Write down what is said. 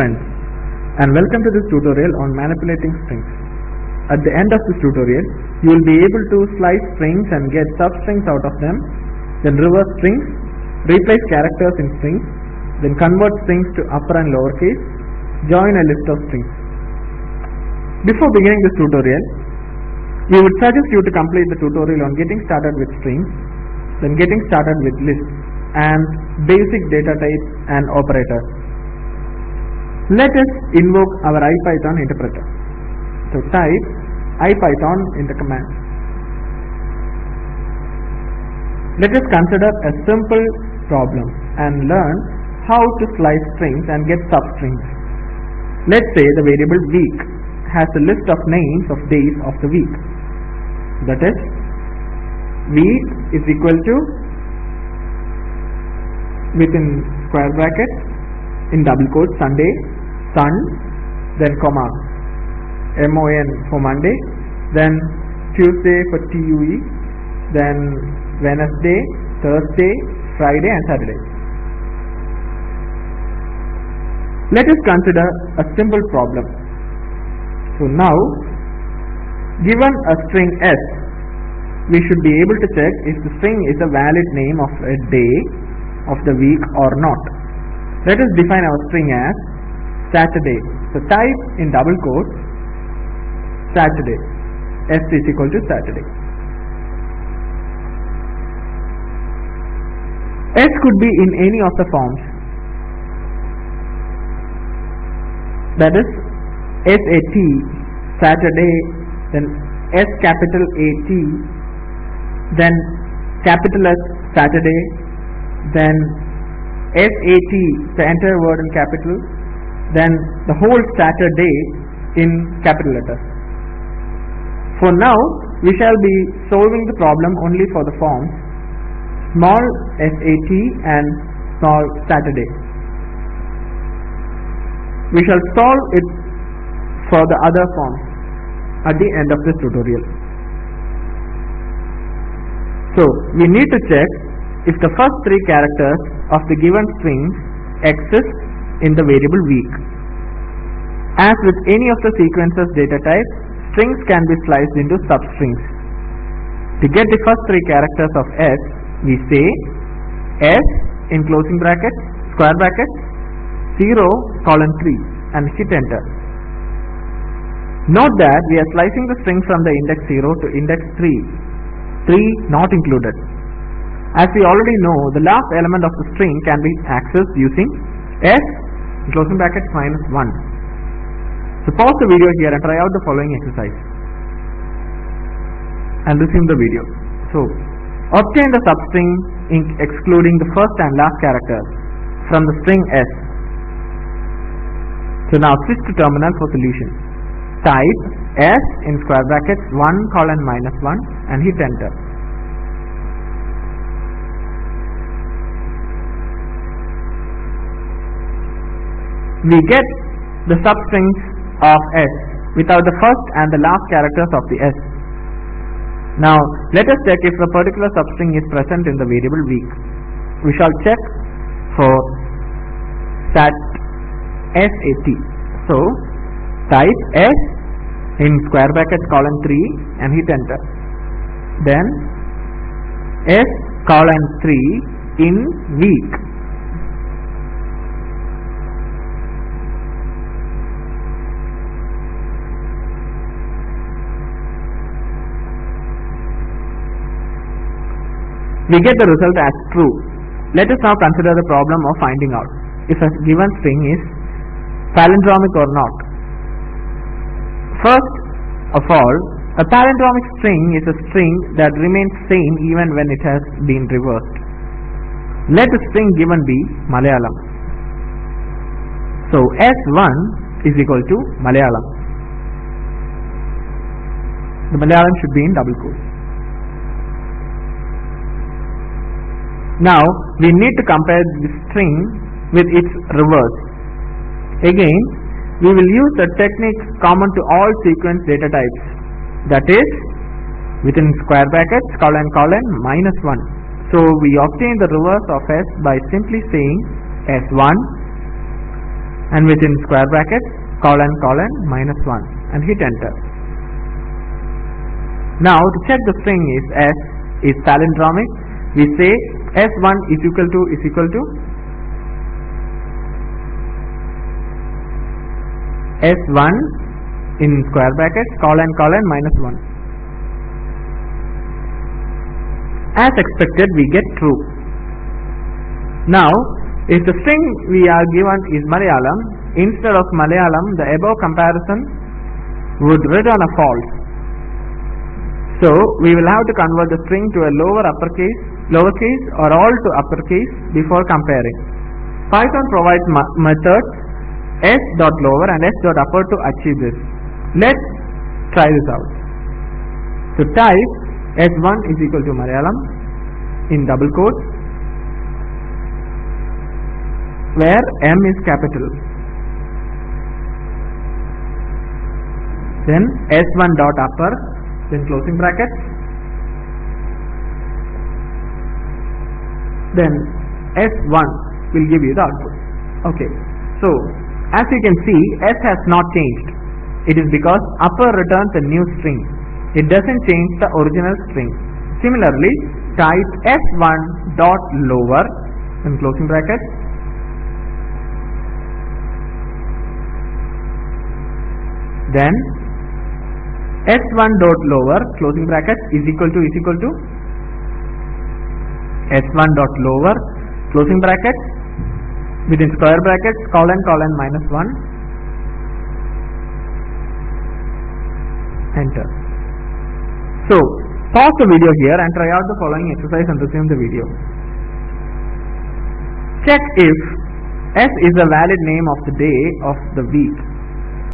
friends and welcome to this tutorial on manipulating strings. At the end of this tutorial, you will be able to slice strings and get substrings out of them, then reverse strings, replace characters in strings, then convert strings to upper and lower case, join a list of strings. Before beginning this tutorial, we would suggest you to complete the tutorial on getting started with strings, then getting started with lists and basic data types and operators. Let us invoke our IPython interpreter. So type IPython in the command. Let us consider a simple problem and learn how to slice strings and get substrings. Let's say the variable week has a list of names of days of the week. That is, week is equal to within square brackets in double quotes Sunday, sun, then comma, M-O-N for Monday, then Tuesday for T-U-E, then Wednesday, Thursday, Friday and Saturday. Let us consider a simple problem. So now, given a string S, we should be able to check if the string is a valid name of a day of the week or not. Let us define our string as Saturday. So type in double quotes Saturday. S is equal to Saturday. S could be in any of the forms. That is SAT, Saturday, then S capital AT, then capital S, Saturday, then SAT, the entire word in capital, then the whole Saturday in capital letters. For now, we shall be solving the problem only for the forms small SAT and small Saturday. We shall solve it for the other forms at the end of this tutorial. So, we need to check if the first three characters of the given string exist in the variable week. As with any of the sequences data types, strings can be sliced into substrings. To get the first three characters of S, we say S in closing bracket, square bracket, 0 colon 3 and hit enter. Note that we are slicing the string from the index 0 to index 3, 3 not included. As we already know, the last element of the string can be accessed using S closing bracket minus 1. So pause the video here and try out the following exercise and resume the video. So obtain the substring in excluding the first and last characters from the string S. So now switch to terminal for solution. Type S in square brackets 1 colon minus 1 and hit enter. We get the substrings of S without the first and the last characters of the S. Now let us check if a particular substring is present in the variable week. We shall check for sat SAT. So type S in square bracket colon 3 and hit enter. Then S colon 3 in week we get the result as true. Let us now consider the problem of finding out if a given string is palindromic or not. First of all, a palindromic string is a string that remains same even when it has been reversed. Let the string given be Malayalam. So S1 is equal to Malayalam. The Malayalam should be in double quotes. Now we need to compare the string with its reverse. Again, we will use the technique common to all sequence data types. That is, within square brackets, colon colon minus 1. So we obtain the reverse of S by simply saying S1 and within square brackets colon colon minus 1 and hit enter. Now to check the string is S is palindromic, we say S1 is equal to is equal to S1 in square brackets colon colon minus 1. As expected we get true. Now if the string we are given is Malayalam, instead of Malayalam the above comparison would return a false. So we will have to convert the string to a lower uppercase, lowercase or all to uppercase before comparing. Python provides methods s.lower and s.upper to achieve this. Let's try this out. So type s1 is equal to Malayalam in double quotes where m is capital. Then s1 dot upper then closing bracket then s1 will give you the output. Okay. So as you can see s has not changed. It is because upper returns a new string. It doesn't change the original string. Similarly, type s1 dot lower in closing bracket then s1 dot lower closing bracket is equal to is equal to s1 dot lower closing bracket within square brackets colon colon minus 1 enter. So pause the video here and try out the following exercise and resume the video. Check if s is a valid name of the day of the week